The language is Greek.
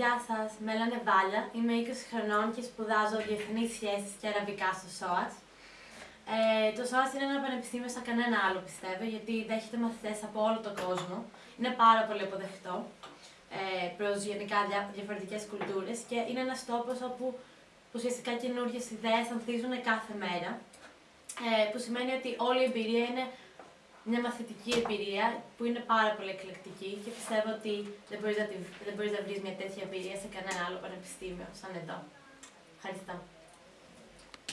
Γεια σας, με λένε Βάλια, είμαι 20 χρονών και σπουδάζω Διεθνείς Σχέσεις και Αραβικά στο ΣΟΑΣ. Ε, το ΣΟΑΣ είναι ένα πανεπιστήμιο σαν κανένα άλλο πιστεύω, γιατί δέχεται μαθητές από όλο τον κόσμο. Είναι πάρα πολύ αποδεκτό ε, προς γενικά δια, διαφορετικές κουλτούρες και είναι ένας τόπος όπου ουσιαστικά καινούργιες ιδέες ανθίζουν κάθε μέρα. Ε, που σημαίνει ότι όλη η εμπειρία είναι μια μαθητική εμπειρία που είναι πάρα πολύ εκλεκτική και πιστεύω ότι δεν μπορείς να, δεν μπορείς να βρεις μια τέτοια εμπειρία σε κανένα άλλο πανεπιστήμιο σαν εδώ. Ευχαριστώ.